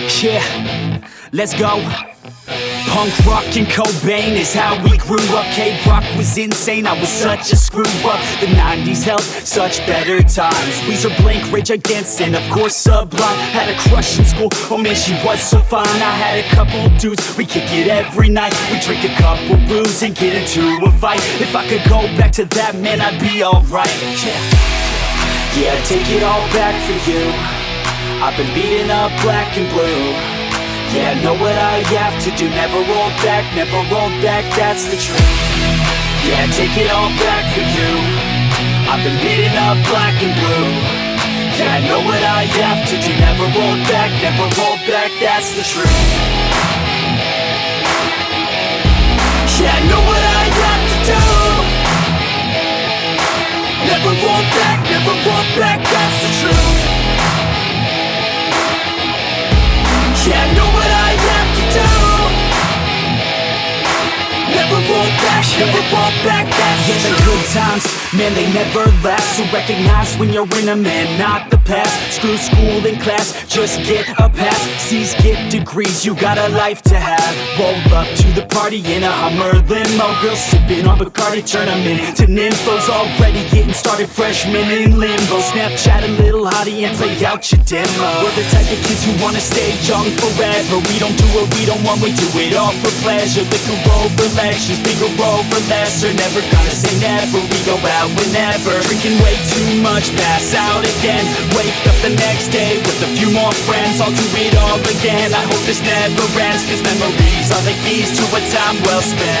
Yeah, let's go. Punk rock and Cobain is how we grew up. K-rock was insane, I was such a screw up. The 90s held such better times. Weezer, Blink, Rage Against, and of course Sublime Had a crush in school, oh man she was so fine. I had a couple dudes, we kick it every night. We drink a couple brews and get into a fight. If I could go back to that, man I'd be alright. Yeah, yeah take it all back for you I've been beating up black and blue. Yeah, I know what I have to do. Never roll back, never roll back, that's the truth. Yeah, take it all back for you. I've been beating up black and blue. Yeah, I know what I have to do. Never roll back, never roll back, that's the truth back, never roll back, that's Yeah, the good times, man, they never last. So recognize when you're in them and not the past. Screw school and class, just get a pass. C's get degrees, you got a life to have. Roll up to the party in a Hummer limo. Girls sipping on Bacardi, turn them into nymphos Already getting started, freshmen in limbo. Snapchat a little hottie and play out your demo. We're the type of kids who wanna stay young forever. We don't do what we don't want, we do it all for pleasure. Liquor over lectures, bigger over lesser Never gonna say never, we go out whenever. Drinking way too much, pass out again. Wake up the next day with a few more friends. I'll do it all again, I hope this never ends Cause memories are the keys to a time well spent